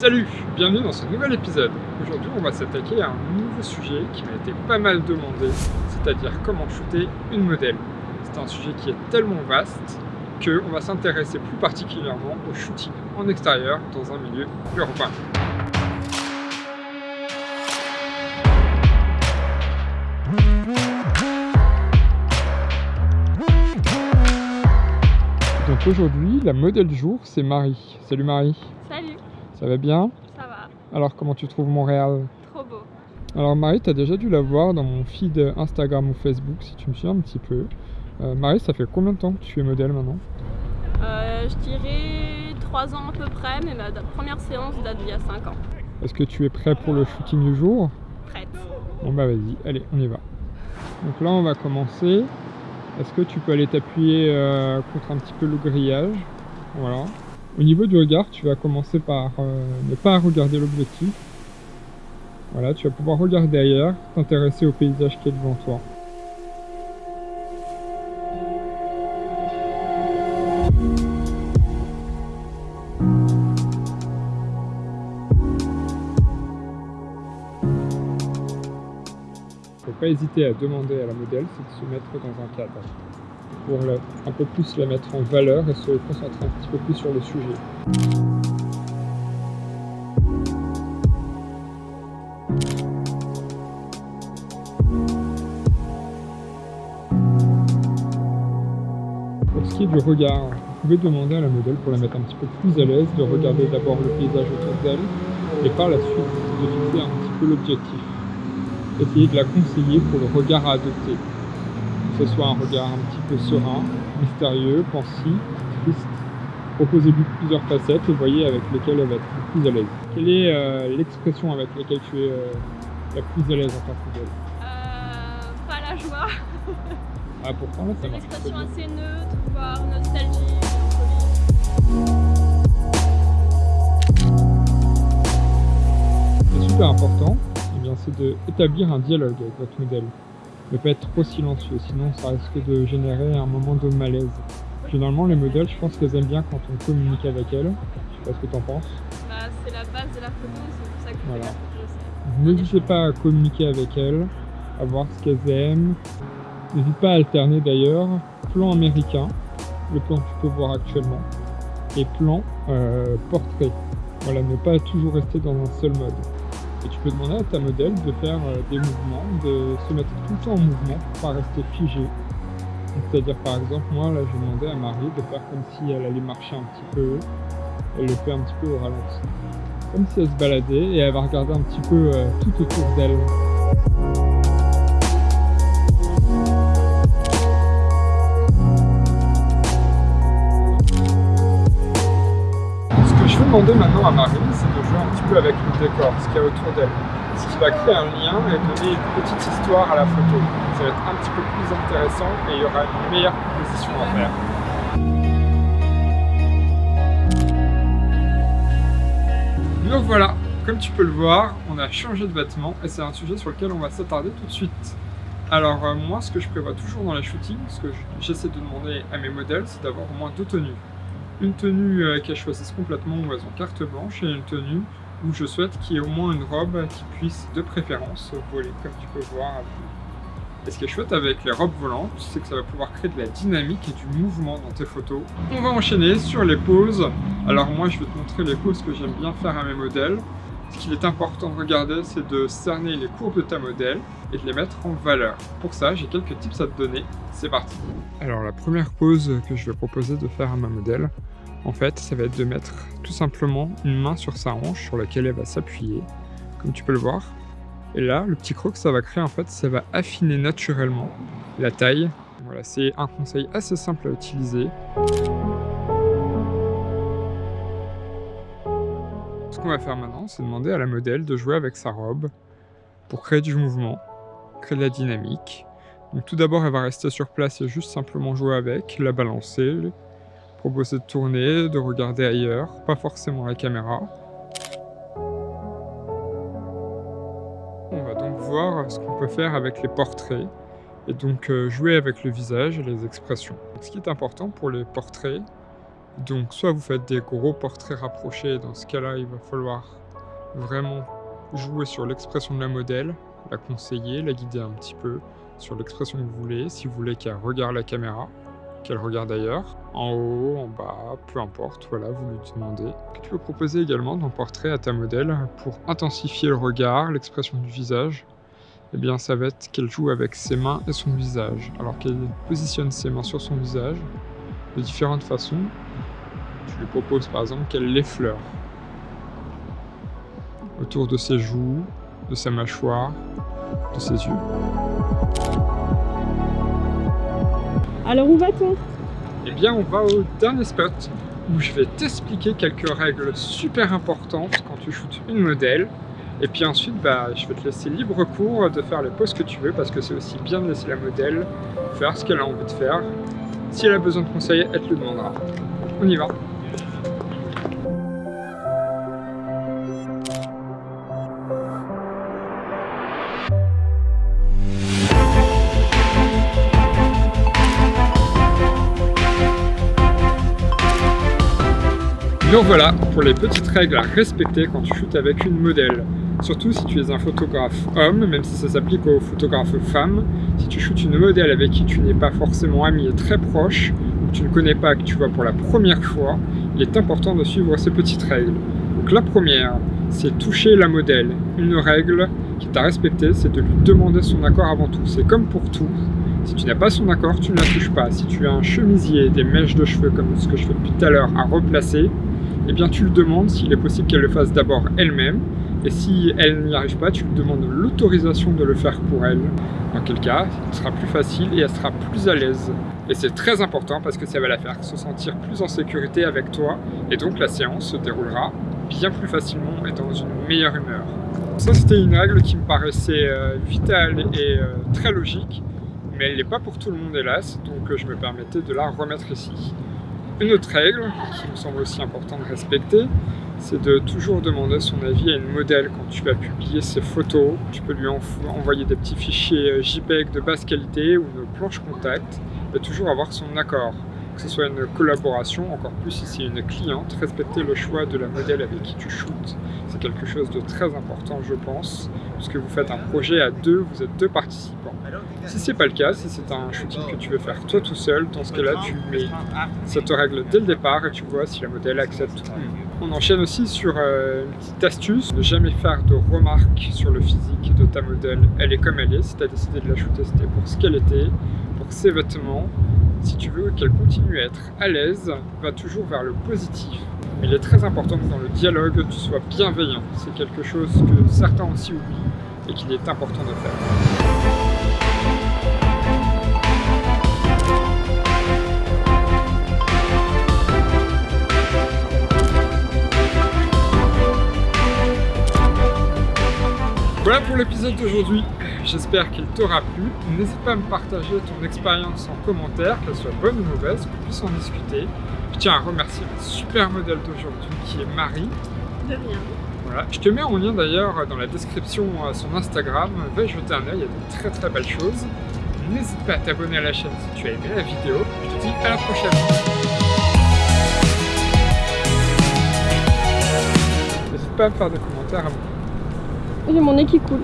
Salut, bienvenue dans ce nouvel épisode. Aujourd'hui, on va s'attaquer à un nouveau sujet qui m'a été pas mal demandé, c'est-à-dire comment shooter une modèle. C'est un sujet qui est tellement vaste qu'on va s'intéresser plus particulièrement au shooting en extérieur dans un milieu urbain. Donc aujourd'hui, la modèle du jour, c'est Marie. Salut Marie. Salut, Ça va bien ça va, Alors comment tu trouves Montréal trop beau. Alors Marie, tu as déjà dû la voir dans mon feed Instagram ou Facebook si tu me suis un petit peu. Euh, Marie, ça fait combien de temps que tu es modèle maintenant Euh, je dirais 3 ans à peu près, mais ma première séance date d'il y a 5 ans. Est-ce que tu es prêt pour le shooting du jour Prête. Bon bah vas-y, allez, on y va. Donc là, on va commencer. Est-ce que tu peux aller t'appuyer euh, contre un petit peu le grillage? Voilà. Au niveau du regard, tu vas commencer par euh, ne pas regarder l'objectif. Voilà, tu vas pouvoir regarder ailleurs, t'intéresser au paysage qui est devant toi. faut pas hésiter à demander à la modèle, c'est de se mettre dans un cadre pour un peu plus la mettre en valeur et se concentrer un petit peu plus sur le sujet. Pour ce qui est du regard, vous pouvez demander à la modèle pour la mettre un petit peu plus à l'aise de regarder d'abord le paysage autour d'elle et par la suite de fixer un petit peu l'objectif essayer de la conseiller pour le regard à adopter. Que ce soit un regard un petit peu serein, mystérieux, pensif, triste. Proposez-lui plusieurs facettes et voyez avec lesquelles elle va être le plus à l'aise. Quelle est euh, l'expression avec laquelle tu es euh, la plus à l'aise en tant que modèle? Euh, pas la joie, Ah pourtant ça une expression assez neutre, voire nostalgie, mélancolie. C'est super important, eh c'est d'établir un dialogue avec votre modèle. Ne pas être trop silencieux, sinon ça risque de générer un moment de malaise. Généralement les modèles, je pense qu'elles aiment bien quand on communique avec elles. Je sais pas ce que tu en penses. Bah, c'est la base de la photo, c'est pour ça que je Voilà. je sais. N'hésitez pas à communiquer avec elles, à voir ce qu'elles aiment. N'hésite pas à alterner d'ailleurs plan américain, le plan que tu peux voir actuellement, et plan euh, portrait. Voilà, ne pas toujours rester dans un seul mode. Et tu peux demander à ta modèle de faire euh, des mouvements, de se mettre tout le temps en mouvement pour pas rester figé. C'est-à-dire par exemple, moi là j'ai demandé à Marie de faire comme si elle allait marcher un petit peu. Elle le fait un petit peu au ralenti comme si elle se baladait et elle va regarder un petit peu euh, tout autour d'elle. Ce que je vais demander maintenant à Marie, c'est un petit peu avec le décor, ce qu'il y a autour d'elle. Ce qui va créer un lien et donner une petite histoire à la photo. Ça va être un petit peu plus intéressant et il y aura une meilleure composition à faire. Donc voilà, comme tu peux le voir, on a changé de vêtements et c'est un sujet sur lequel on va s'attarder tout de suite. Alors euh, moi, ce que je prévois toujours dans les shootings, ce que je- j'essaie de demander à mes modèles, c'est d'avoir au moins deux tenues. Une tenue euh, qu'elles choisissent complètement où elles carte blanche et une tenue où je souhaite qu'il y ait au moins une robe qui puisse de préférence voler, comme tu peux voir. Et ce qui est chouette avec les robes volantes, c'est que ça va pouvoir créer de la dynamique et du mouvement dans tes photos. On va enchaîner sur les poses. Alors moi, je vais te montrer les poses que j'aime bien faire à mes modèles. Ce qu'il est important de regarder, c'est de cerner les courbes de ta modèle et de les mettre en valeur. Pour ça, j'ai quelques tips à te donner. C'est parti Alors la première pose que je vais proposer de faire à ma modèle, en fait, ça va être de mettre tout simplement une main sur sa hanche sur laquelle elle va s'appuyer, comme tu peux le voir. Et là, le petit croc que ça va créer, en fait, ça va affiner naturellement la taille. Voilà, c'est un conseil assez simple à utiliser. Ce qu'on va faire maintenant, c'est demander à la modèle de jouer avec sa robe pour créer du mouvement, créer de la dynamique. Donc tout d'abord, elle va rester sur place et juste simplement jouer avec, la balancer, proposer de tourner, de regarder ailleurs, pas forcément la caméra. On va donc voir ce qu'on peut faire avec les portraits et donc euh, jouer avec le visage et les expressions. Ce qui est important pour les portraits, Donc soit vous faites des gros portraits rapprochés, dans ce cas-là il va falloir vraiment jouer sur l'expression de la modèle, la conseiller, la guider un petit peu sur l'expression que vous voulez, si vous voulez qu'elle regarde la caméra, qu'elle regarde ailleurs, en haut, en bas, peu importe, voilà, vous lui demandez. Tu peux proposer également ton portrait à ta modèle pour intensifier le regard, l'expression du visage, eh bien ça va être qu'elle joue avec ses mains et son visage. Alors qu'elle positionne ses mains sur son visage de différentes façons. Tu lui proposes par exemple qu'elle l'effleure autour de ses joues, de sa mâchoire, de ses yeux. Alors où va-t-on? Eh bien on va au dernier spot où je vais t'expliquer quelques règles super importantes quand tu shootes une modèle et puis ensuite, bah, je vais te laisser libre cours de faire les poses que tu veux parce que c'est aussi bien de laisser la modèle faire ce qu'elle a envie de faire. Si elle a besoin de conseils, elle te le demandera. On y va Donc voilà pour les petites règles à respecter quand tu shootes avec une modèle. Surtout si tu es un photographe homme, même si ça s'applique aux photographes femmes. Si tu shootes une modèle avec qui tu n'es pas forcément ami et très proche, ou que tu ne connais pas, que tu vois pour la première fois, il est important de suivre ces petites règles. Donc la première, c'est toucher la modèle. Une règle qui est à respecter, c'est de lui demander son accord avant tout. C'est comme pour tout. Si tu n'as pas son accord, tu ne la touches pas. Si tu as un chemisier, des mèches de cheveux, comme ce que je fais depuis tout à l'heure, à replacer, eh bien tu le demandes s'il est possible qu'elle le fasse d'abord elle-même et si elle n'y arrive pas, tu lui demandes l'autorisation de le faire pour elle. Dans quel cas, ce sera plus facile et elle sera plus à l'aise. Et c'est très important parce que ça va la faire se sentir plus en sécurité avec toi. Et donc la séance se déroulera bien plus facilement et dans une meilleure humeur. Ça, c'était une règle qui me paraissait euh, vitale et euh, très logique. Mais elle n'est pas pour tout le monde, hélas. Donc je me permettais de la remettre ici. Une autre règle, qui me semble aussi important de respecter, c'est de toujours demander son avis à une modèle quand tu vas publier ses photos. Tu peux lui envoyer des petits fichiers euh, JPEG de basse qualité ou une planche contact et toujours avoir son accord. Que ce soit une collaboration, encore plus si c'est une cliente, respecter le choix de la modèle avec qui tu shootes. C'est quelque chose de très important, je pense, puisque vous faites un projet à deux, vous êtes deux participants. Si c'est pas le cas, si c'est un shooting que tu veux faire toi tout seul, dans ce cas-là, tu mets cette règle dès le départ et tu vois si la modèle accepte. On enchaîne aussi sur euh, une petite astuce, ne jamais faire de remarques sur le physique de ta modèle. Elle est comme elle est, si tu as décidé de la shooter, c'était pour ce qu'elle était, pour ses vêtements. Si tu veux qu'elle continue à être à l'aise, va toujours vers le positif. Il est très important que dans le dialogue, tu sois bienveillant. C'est quelque chose que certains aussi oublient et qu'il est important de faire. Voilà pour l'épisode d'aujourd'hui, j'espère qu'il t'aura plu. N'hésite pas à me partager ton expérience en commentaire, qu'elle soit bonne ou mauvaise, qu'on puisse en discuter. Je tiens à remercier ma super modèle d'aujourd'hui qui est Marie. De rien. Voilà. Je te mets en lien d'ailleurs dans la description à son Instagram, va jeter un œil, il y a de très très belles choses. N'hésite pas à t'abonner à la chaîne si tu as aimé la vidéo. Je te dis à la prochaine. N'hésite pas à me faire des commentaires à moi. J'ai mon nez qui coule.